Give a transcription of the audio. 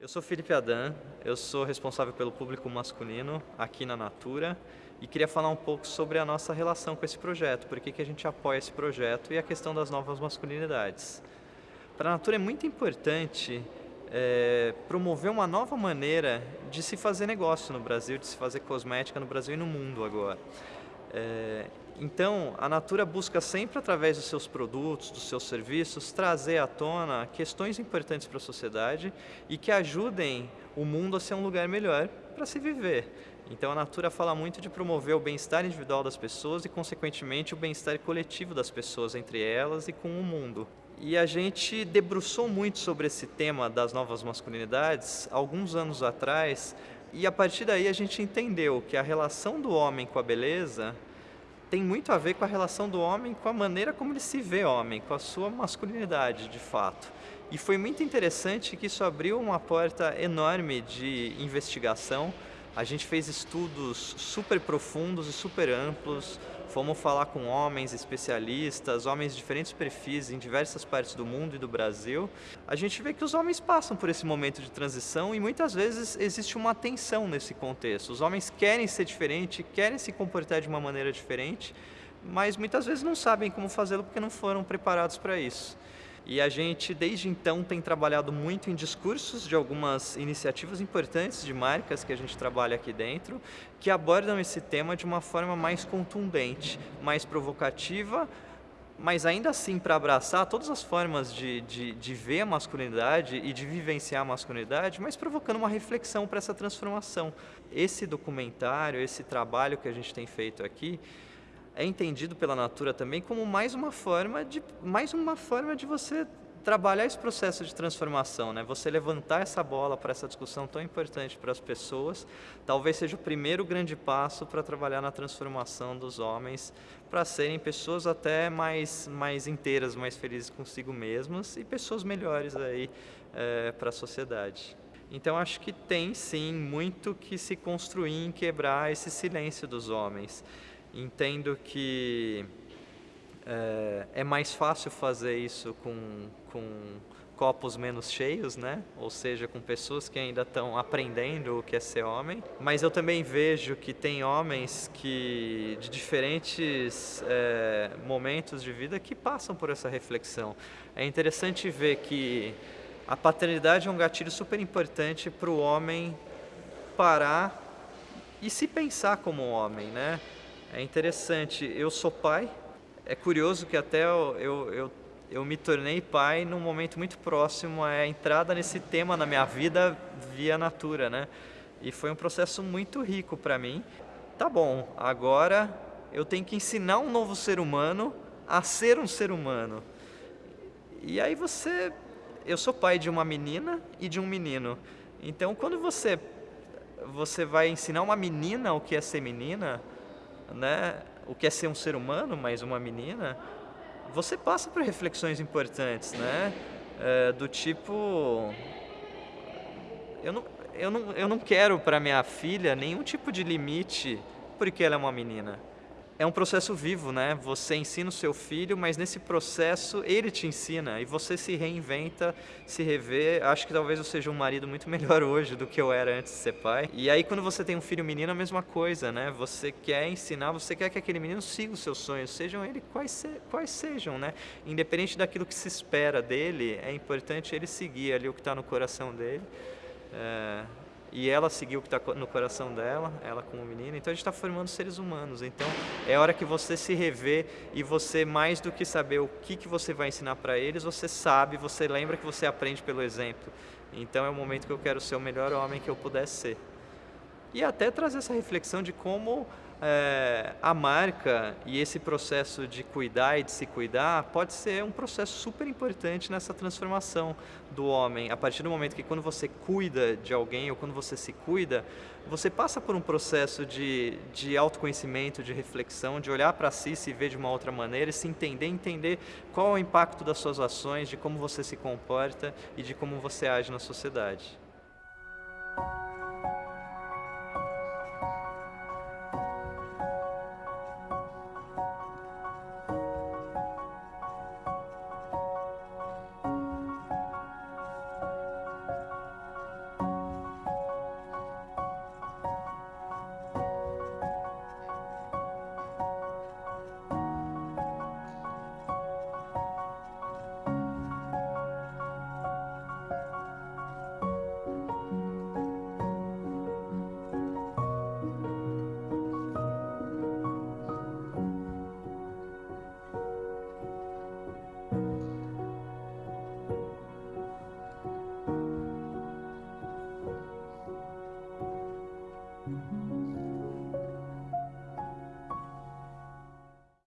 Eu sou Felipe Adan, eu sou responsável pelo público masculino aqui na Natura e queria falar um pouco sobre a nossa relação com esse projeto, por que, a gente apoia esse projeto e a questão das novas masculinidades. Para a Natura é muito importante é, promover uma nova maneira de se fazer negócio no Brasil, de se fazer cosmética no Brasil e no mundo agora. É, então, a Natura busca sempre, através dos seus produtos, dos seus serviços, trazer à tona questões importantes para a sociedade e que ajudem o mundo a ser um lugar melhor para se viver. Então, a Natura fala muito de promover o bem-estar individual das pessoas e, consequentemente, o bem-estar coletivo das pessoas entre elas e com o mundo. E a gente debruçou muito sobre esse tema das novas masculinidades alguns anos atrás e a partir daí a gente entendeu que a relação do homem com a beleza tem muito a ver com a relação do homem com a maneira como ele se vê homem, com a sua masculinidade de fato. E foi muito interessante que isso abriu uma porta enorme de investigação a gente fez estudos super profundos e super amplos, fomos falar com homens especialistas, homens de diferentes perfis em diversas partes do mundo e do Brasil. A gente vê que os homens passam por esse momento de transição e muitas vezes existe uma tensão nesse contexto. Os homens querem ser diferentes, querem se comportar de uma maneira diferente, mas muitas vezes não sabem como fazê-lo porque não foram preparados para isso. E a gente, desde então, tem trabalhado muito em discursos de algumas iniciativas importantes de marcas que a gente trabalha aqui dentro, que abordam esse tema de uma forma mais contundente, mais provocativa, mas ainda assim para abraçar todas as formas de, de, de, ver a masculinidade e de vivenciar a masculinidade, mas provocando uma reflexão para essa transformação. Esse documentário, esse trabalho que a gente tem feito aqui, é entendido pela Natura também como mais uma forma de, mais uma forma de você trabalhar esse processo de transformação, né? Você levantar essa bola para essa discussão tão importante para as pessoas, talvez seja o primeiro grande passo para trabalhar na transformação dos homens, para serem pessoas até mais, mais inteiras, mais felizes consigo mesmas e pessoas melhores aí é, para a sociedade. Então acho que tem sim muito que se construir em quebrar esse silêncio dos homens. Entendo que é, é mais fácil fazer isso com, com copos menos cheios, né? Ou seja, com pessoas que ainda estão aprendendo o que é ser homem. Mas eu também vejo que tem homens que de diferentes é, momentos de vida que passam por essa reflexão. É interessante ver que a paternidade é um gatilho super importante para o homem parar e se pensar como homem, né? É interessante, eu sou pai, é curioso que até eu, eu, eu, eu me tornei pai num momento muito próximo à entrada nesse tema na minha vida via Natura, né? E foi um processo muito rico para mim. Tá bom, agora eu tenho que ensinar um novo ser humano a ser um ser humano. E aí você... Eu sou pai de uma menina e de um menino. Então, quando você, você vai ensinar uma menina o que é ser menina, né, o que é ser um ser humano, mas uma menina, você passa por reflexões importantes, né? É, do tipo, eu não, eu não, eu não quero para minha filha nenhum tipo de limite porque ela é uma menina é um processo vivo, né? Você ensina o seu filho, mas nesse processo ele te ensina e você se reinventa, se revê. Acho que talvez eu seja um marido muito melhor hoje do que eu era antes de ser pai. E aí quando você tem um filho menino, a mesma coisa, né? Você quer ensinar, você quer que aquele menino siga os seus sonhos, sejam ele quais, se, quais sejam, né? Independente daquilo que se espera dele, é importante ele seguir ali o que está no coração dele. É, e ela seguiu o que está no coração dela, ela como menina, então a gente está formando seres humanos, então é hora que você se rever e você mais do que saber o que, que você vai ensinar para eles, você sabe, você lembra que você aprende pelo exemplo, então é o momento que eu quero ser o melhor homem que eu pudesse ser. E até trazer essa reflexão de como é, a marca e esse processo de cuidar e de se cuidar pode ser um processo super importante nessa transformação do homem. A partir do momento que quando você cuida de alguém ou quando você se cuida, você passa por um processo de, de autoconhecimento, de reflexão, de olhar para si, se ver de uma outra maneira e se entender, entender qual é o impacto das suas ações, de como você se comporta e de como você age na sociedade.